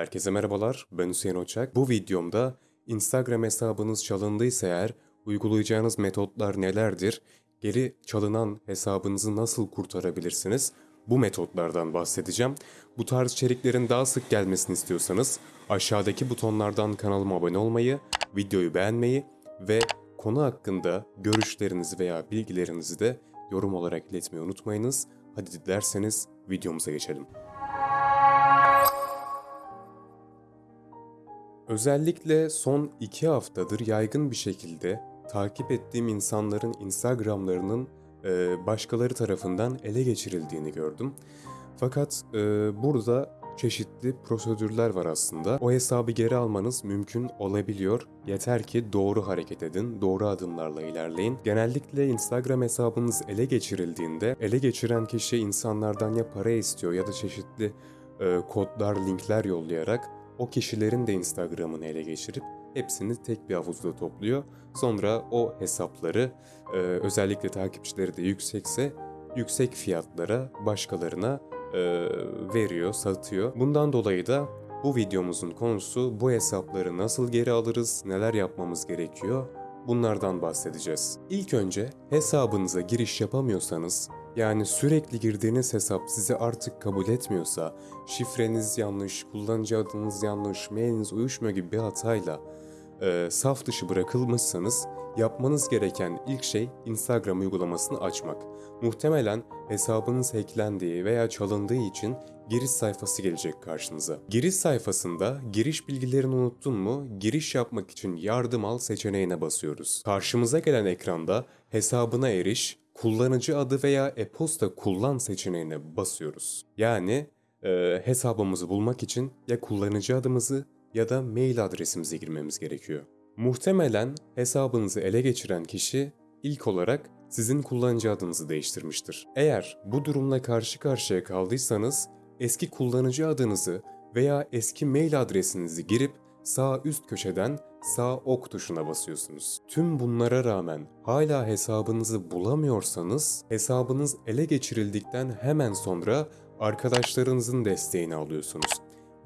Herkese merhabalar, ben Hüseyin Oçak. Bu videomda Instagram hesabınız çalındıysa eğer uygulayacağınız metotlar nelerdir, geri çalınan hesabınızı nasıl kurtarabilirsiniz, bu metotlardan bahsedeceğim. Bu tarz içeriklerin daha sık gelmesini istiyorsanız aşağıdaki butonlardan kanalıma abone olmayı, videoyu beğenmeyi ve konu hakkında görüşlerinizi veya bilgilerinizi de yorum olarak iletmeyi unutmayınız. Hadi dilerseniz videomuza geçelim. Özellikle son iki haftadır yaygın bir şekilde takip ettiğim insanların Instagram'larının e, başkaları tarafından ele geçirildiğini gördüm. Fakat e, burada çeşitli prosedürler var aslında. O hesabı geri almanız mümkün olabiliyor. Yeter ki doğru hareket edin, doğru adımlarla ilerleyin. Genellikle Instagram hesabınız ele geçirildiğinde ele geçiren kişi insanlardan ya para istiyor ya da çeşitli e, kodlar, linkler yollayarak o kişilerin de Instagram'ını ele geçirip hepsini tek bir havuzda topluyor. Sonra o hesapları e, özellikle takipçileri de yüksekse yüksek fiyatlara başkalarına e, veriyor, satıyor. Bundan dolayı da bu videomuzun konusu bu hesapları nasıl geri alırız, neler yapmamız gerekiyor bunlardan bahsedeceğiz. İlk önce hesabınıza giriş yapamıyorsanız yani sürekli girdiğiniz hesap sizi artık kabul etmiyorsa, şifreniz yanlış, kullanıcı adınız yanlış, mailiniz uyuşmuyor gibi bir hatayla e, saf dışı bırakılmışsanız yapmanız gereken ilk şey Instagram uygulamasını açmak. Muhtemelen hesabınız hacklendiği veya çalındığı için giriş sayfası gelecek karşınıza. Giriş sayfasında giriş bilgilerini unuttun mu giriş yapmak için yardım al seçeneğine basıyoruz. Karşımıza gelen ekranda hesabına eriş, kullanıcı adı veya e-posta kullan seçeneğine basıyoruz. Yani e, hesabımızı bulmak için ya kullanıcı adımızı ya da mail adresimize girmemiz gerekiyor. Muhtemelen hesabınızı ele geçiren kişi ilk olarak sizin kullanıcı adınızı değiştirmiştir. Eğer bu durumla karşı karşıya kaldıysanız eski kullanıcı adınızı veya eski mail adresinizi girip sağ üst köşeden sağ ok tuşuna basıyorsunuz. Tüm bunlara rağmen hala hesabınızı bulamıyorsanız hesabınız ele geçirildikten hemen sonra arkadaşlarınızın desteğini alıyorsunuz.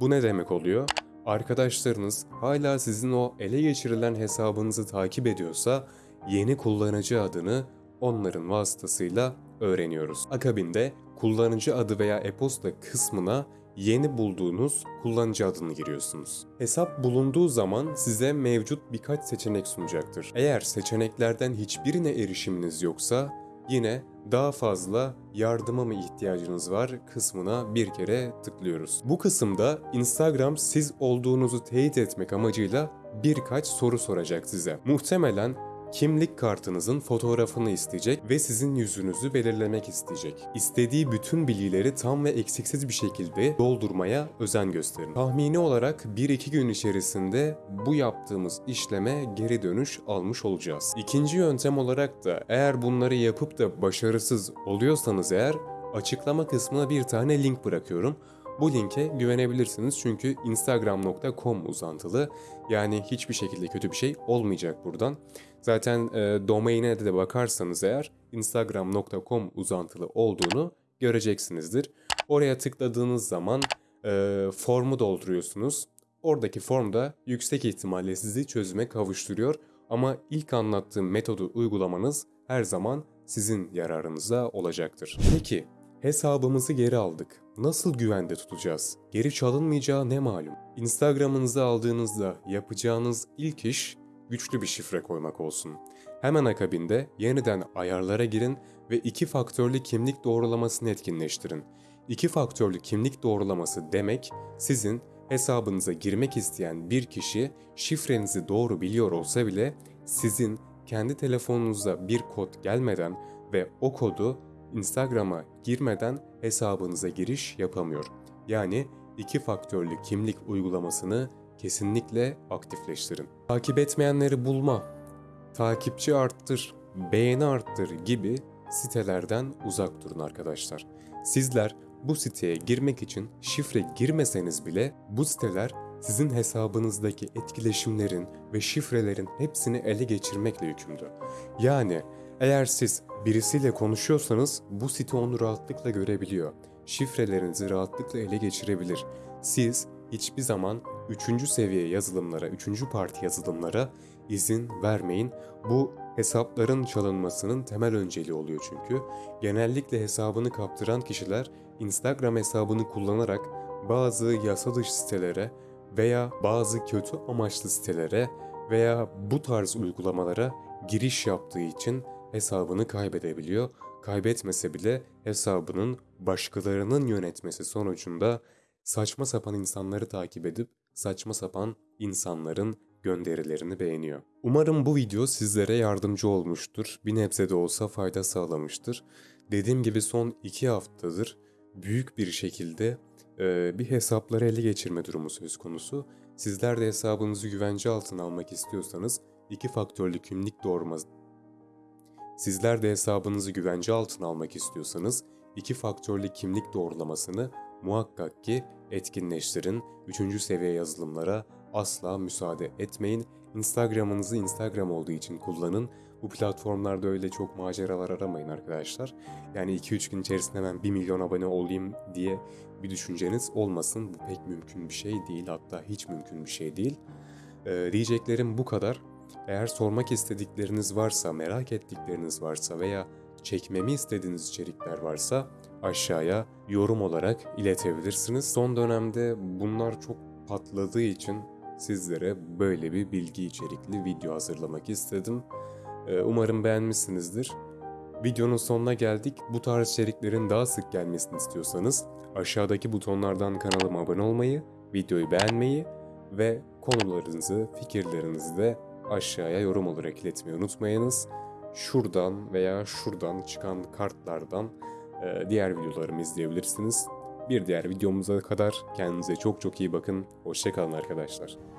Bu ne demek oluyor? Arkadaşlarınız hala sizin o ele geçirilen hesabınızı takip ediyorsa yeni kullanıcı adını onların vasıtasıyla öğreniyoruz. Akabinde kullanıcı adı veya e-posta kısmına yeni bulduğunuz kullanıcı adını giriyorsunuz. Hesap bulunduğu zaman size mevcut birkaç seçenek sunacaktır. Eğer seçeneklerden hiçbirine erişiminiz yoksa yine daha fazla yardıma mı ihtiyacınız var kısmına bir kere tıklıyoruz. Bu kısımda Instagram siz olduğunuzu teyit etmek amacıyla birkaç soru soracak size. Muhtemelen kimlik kartınızın fotoğrafını isteyecek ve sizin yüzünüzü belirlemek isteyecek. İstediği bütün bilgileri tam ve eksiksiz bir şekilde doldurmaya özen gösterin. Tahmini olarak 1-2 gün içerisinde bu yaptığımız işleme geri dönüş almış olacağız. İkinci yöntem olarak da eğer bunları yapıp da başarısız oluyorsanız eğer açıklama kısmına bir tane link bırakıyorum. Bu linke güvenebilirsiniz çünkü instagram.com uzantılı. Yani hiçbir şekilde kötü bir şey olmayacak buradan. Zaten e, domaine de bakarsanız eğer instagram.com uzantılı olduğunu göreceksinizdir. Oraya tıkladığınız zaman e, formu dolduruyorsunuz. Oradaki form da yüksek ihtimalle sizi çözüme kavuşturuyor. Ama ilk anlattığım metodu uygulamanız her zaman sizin yararınıza olacaktır. Peki hesabımızı geri aldık. Nasıl güvende tutacağız? Geri çalınmayacağı ne malum? Instagram'ınızı aldığınızda yapacağınız ilk iş güçlü bir şifre koymak olsun. Hemen akabinde yeniden ayarlara girin ve iki faktörlü kimlik doğrulamasını etkinleştirin. İki faktörlü kimlik doğrulaması demek sizin hesabınıza girmek isteyen bir kişi şifrenizi doğru biliyor olsa bile sizin kendi telefonunuza bir kod gelmeden ve o kodu Instagram'a girmeden hesabınıza giriş yapamıyor. Yani iki faktörlü kimlik uygulamasını kesinlikle aktifleştirin. Takip etmeyenleri bulma, takipçi arttır, beğeni arttır gibi sitelerden uzak durun arkadaşlar. Sizler bu siteye girmek için şifre girmeseniz bile bu siteler sizin hesabınızdaki etkileşimlerin ve şifrelerin hepsini ele geçirmekle yükümlü. Yani eğer siz birisiyle konuşuyorsanız bu site onu rahatlıkla görebiliyor. Şifrelerinizi rahatlıkla ele geçirebilir. Siz hiçbir zaman 3. seviye yazılımlara, 3. parti yazılımlara izin vermeyin. Bu hesapların çalınmasının temel önceliği oluyor çünkü. Genellikle hesabını kaptıran kişiler Instagram hesabını kullanarak bazı yasa dışı sitelere veya bazı kötü amaçlı sitelere veya bu tarz uygulamalara giriş yaptığı için hesabını kaybedebiliyor. Kaybetmese bile hesabının başkalarının yönetmesi sonucunda saçma sapan insanları takip edip saçma sapan insanların gönderilerini beğeniyor. Umarım bu video sizlere yardımcı olmuştur. Bir nebze de olsa fayda sağlamıştır. Dediğim gibi son iki haftadır büyük bir şekilde e, bir hesapları ele geçirme durumu söz konusu. Sizler de hesabınızı güvence altına almak istiyorsanız iki faktörlü kimlik doğurma Sizler de hesabınızı güvence altına almak istiyorsanız iki faktörlü kimlik doğrulamasını muhakkak ki etkinleştirin. Üçüncü seviye yazılımlara asla müsaade etmeyin. Instagram'ınızı Instagram olduğu için kullanın. Bu platformlarda öyle çok maceralar aramayın arkadaşlar. Yani 2-3 gün içerisinde hemen 1 milyon abone olayım diye bir düşünceniz olmasın. Bu pek mümkün bir şey değil. Hatta hiç mümkün bir şey değil. Ee, diyeceklerim bu kadar. Eğer sormak istedikleriniz varsa, merak ettikleriniz varsa veya çekmemi istediğiniz içerikler varsa aşağıya yorum olarak iletebilirsiniz. Son dönemde bunlar çok patladığı için sizlere böyle bir bilgi içerikli video hazırlamak istedim. Ee, Umarım beğenmişsinizdir. Videonun sonuna geldik. Bu tarz içeriklerin daha sık gelmesini istiyorsanız aşağıdaki butonlardan kanalıma abone olmayı, videoyu beğenmeyi ve konularınızı, fikirlerinizi de aşağıya yorum olarak iletmeyi unutmayınız. Şuradan veya şuradan çıkan kartlardan e, diğer videolarımı izleyebilirsiniz. Bir diğer videomuza kadar kendinize çok çok iyi bakın. Hoşçakalın arkadaşlar.